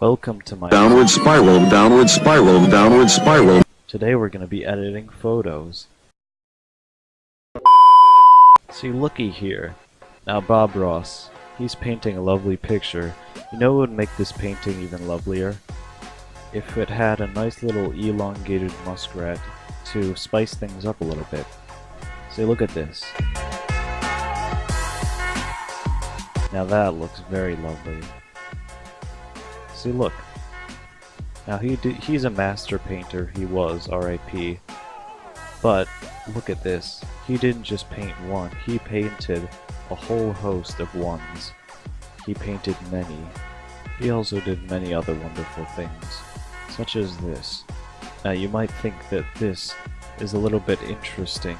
Welcome to my Downward spiral, downward spiral, downward spiral. Today we're going to be editing photos. See, looky here. Now Bob Ross, he's painting a lovely picture. You know what would make this painting even lovelier? If it had a nice little elongated muskrat to spice things up a little bit. See, look at this. Now that looks very lovely. See, look. Now he did, he's a master painter, he was, R.I.P. But, look at this. He didn't just paint one, he painted a whole host of ones. He painted many. He also did many other wonderful things, such as this. Now you might think that this is a little bit interesting,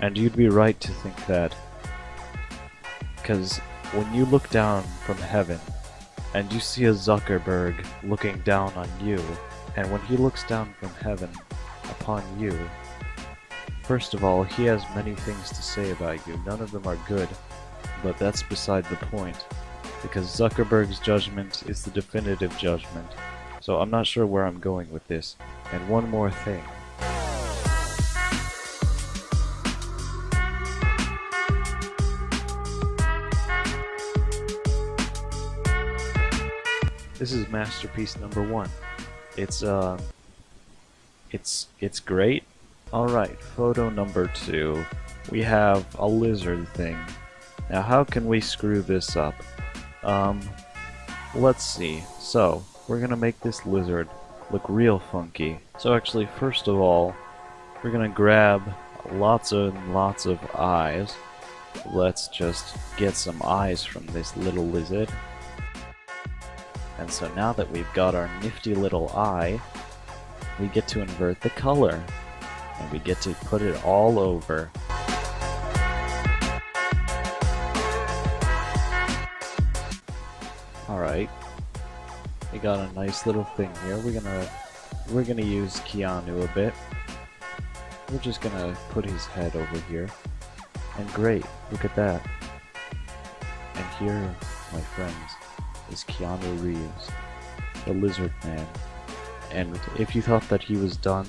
and you'd be right to think that, because when you look down from heaven, and you see a Zuckerberg looking down on you, and when he looks down from heaven upon you, first of all, he has many things to say about you. None of them are good, but that's beside the point, because Zuckerberg's judgment is the definitive judgment. So I'm not sure where I'm going with this. And one more thing. This is masterpiece number one. It's uh, it's it's great. All right, photo number two. We have a lizard thing. Now, how can we screw this up? Um, let's see. So we're gonna make this lizard look real funky. So actually, first of all, we're gonna grab lots and lots of eyes. Let's just get some eyes from this little lizard. And so now that we've got our nifty little eye, we get to invert the color. And we get to put it all over. Alright. We got a nice little thing here. We're gonna we're gonna use Keanu a bit. We're just gonna put his head over here. And great, look at that. And here, my friends, is Keanu Reeves, the Lizard Man. And if you thought that he was done,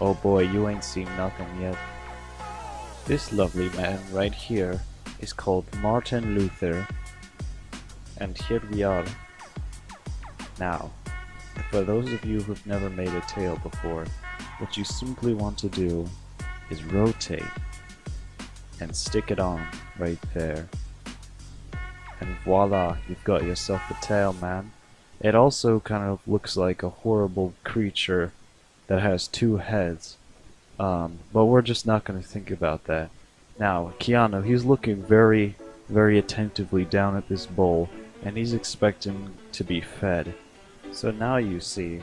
oh boy, you ain't seen nothing yet. This lovely man right here is called Martin Luther. And here we are. Now, for those of you who've never made a tail before, what you simply want to do is rotate and stick it on right there. And voila, you've got yourself a tail, man. It also kind of looks like a horrible creature that has two heads. Um, but we're just not going to think about that. Now, Keanu, he's looking very, very attentively down at this bowl, and he's expecting to be fed. So now you see,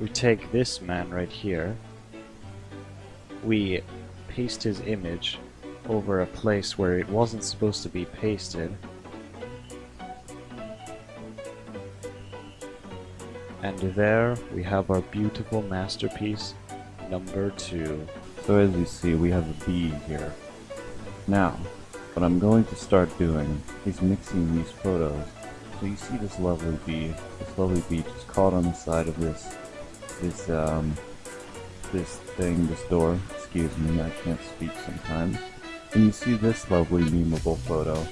we take this man right here, we paste his image over a place where it wasn't supposed to be pasted, And there we have our beautiful masterpiece number two. So as you see, we have a bee here. Now, what I'm going to start doing is mixing these photos. So you see this lovely bee, this lovely bee just caught on the side of this, this, um, this thing, this door. Excuse me, I can't speak sometimes. And you see this lovely memeable photo.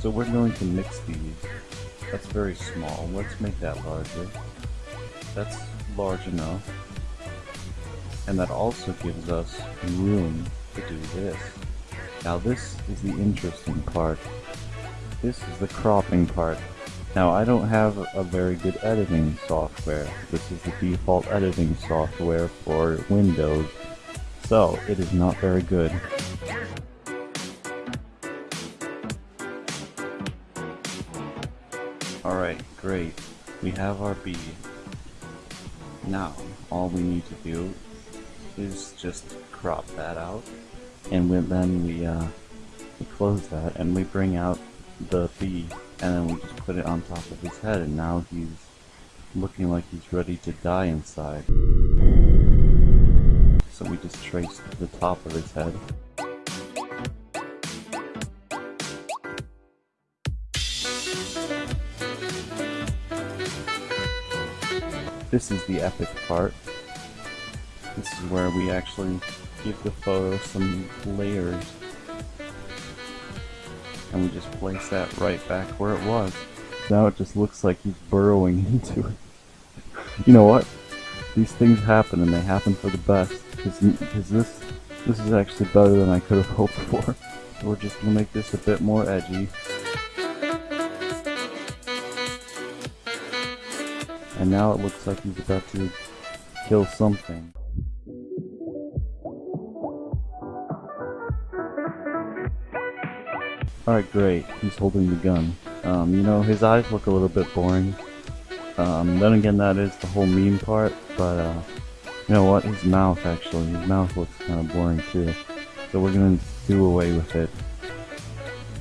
So we're going to mix these. That's very small. Let's make that larger that's large enough. And that also gives us room to do this. Now this is the interesting part. This is the cropping part. Now I don't have a very good editing software. This is the default editing software for Windows. So it is not very good. Alright, great. We have our bee. Now, all we need to do is just crop that out, and then we, uh, we close that, and we bring out the bee, and then we just put it on top of his head, and now he's looking like he's ready to die inside. So we just trace the top of his head. This is the epic part. This is where we actually give the photo some layers. And we just place that right back where it was. Now it just looks like he's burrowing into it. you know what? These things happen and they happen for the best. Because this, this is actually better than I could have hoped for. We're just gonna make this a bit more edgy. And now it looks like he's about to kill something. Alright, great. He's holding the gun. Um, you know, his eyes look a little bit boring. Um, then again, that is the whole meme part, but, uh, you know what? His mouth, actually. His mouth looks kind of boring, too. So we're gonna do away with it.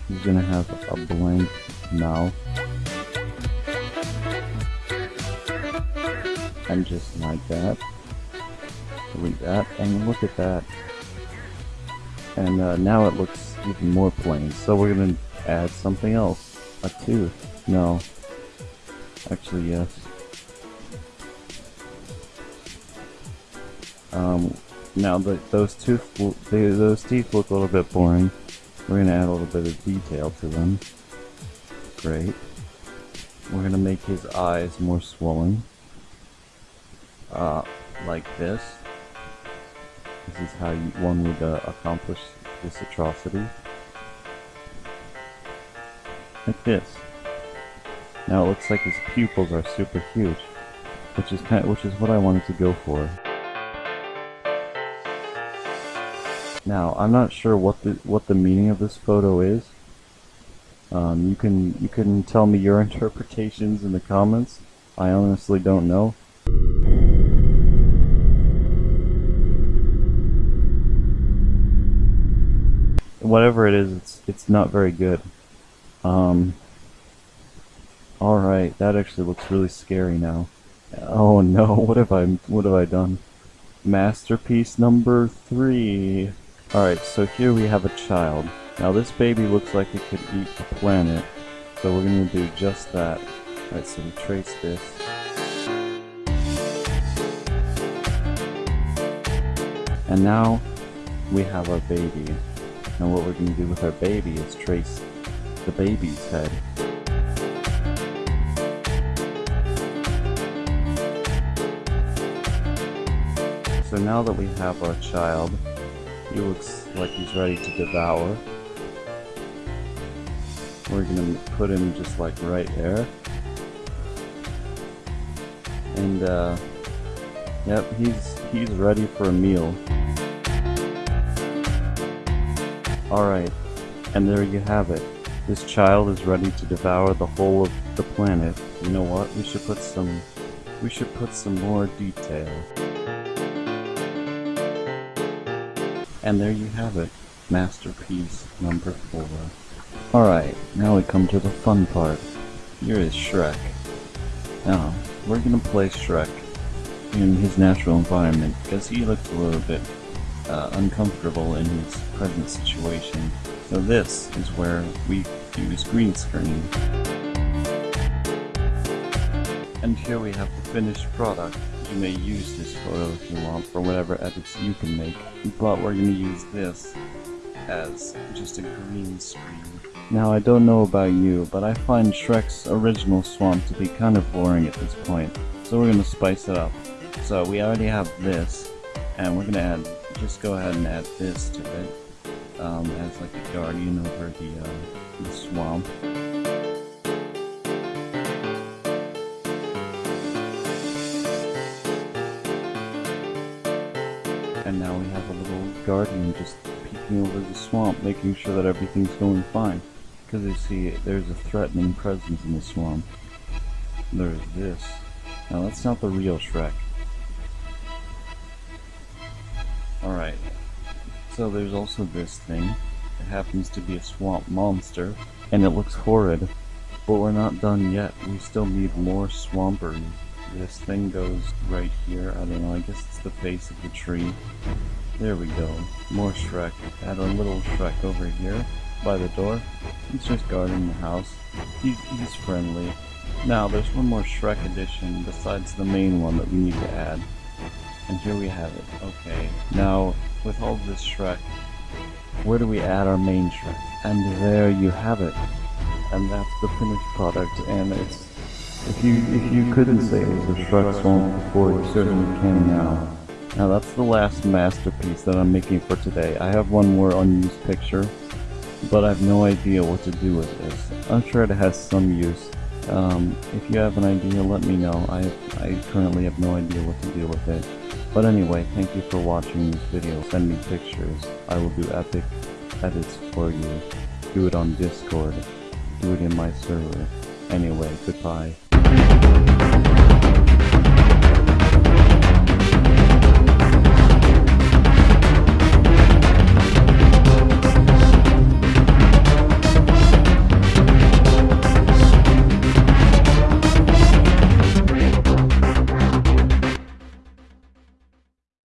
He's gonna have a blank mouth. And just like that. Delete that, and look at that. And uh, now it looks even more plain. So we're gonna add something else. A tooth. No. Actually, yes. Um, now that those tooth, they, those teeth look a little bit boring. We're gonna add a little bit of detail to them. Great. We're gonna make his eyes more swollen. Uh, like this. This is how you, one would uh, accomplish this atrocity. Like this. Now it looks like his pupils are super huge, which is kind of, which is what I wanted to go for. Now I'm not sure what the what the meaning of this photo is. Um, you can you can tell me your interpretations in the comments. I honestly don't know. Whatever it is, it's it's not very good. Um, Alright, that actually looks really scary now. Oh no, what have I what have I done? Masterpiece number three. Alright, so here we have a child. Now this baby looks like it could eat a planet. So we're gonna do just that. Alright, so we trace this. And now we have our baby. And what we're gonna do with our baby is trace the baby's head. So now that we have our child, he looks like he's ready to devour. We're gonna put him just like right there. And uh, yep, he's he's ready for a meal. Alright, and there you have it. This child is ready to devour the whole of the planet. You know what? We should put some we should put some more detail. And there you have it. Masterpiece number four. Alright, now we come to the fun part. Here is Shrek. Now, we're gonna play Shrek in his natural environment because he looks a little bit uh, uncomfortable in his present situation. So this is where we use green screen. And here we have the finished product. You may use this photo if you want for whatever edits you can make, but we're going to use this as just a green screen. Now I don't know about you, but I find Shrek's original swamp to be kind of boring at this point, so we're going to spice it up. So we already have this, and we're going to add, just go ahead and add this to it, um, as like a guardian over the, uh, the swamp. And now we have a little guardian just peeking over the swamp, making sure that everything's going fine. Because you see, there's a threatening presence in the swamp. There's this. Now that's not the real Shrek. Alright. So there's also this thing. It happens to be a swamp monster, and it looks horrid. But we're not done yet. We still need more swampery. This thing goes right here. I don't know, I guess it's the face of the tree. There we go. More Shrek. Add a little Shrek over here by the door. He's just guarding the house. He's, he's friendly. Now, there's one more Shrek addition besides the main one that we need to add. And here we have it. Okay. Now, with all this Shrek, where do we add our main Shrek? And there you have it. And that's the finished product, and it's... If you if you couldn't say it was a Shrek song before, you certainly can now. Now that's the last masterpiece that I'm making for today. I have one more unused picture, but I have no idea what to do with this. I'm sure it has some use. Um, if you have an idea, let me know. I, I currently have no idea what to do with it. But anyway, thank you for watching this video. Send me pictures. I will do epic edits for you. Do it on Discord. Do it in my server. Anyway, goodbye.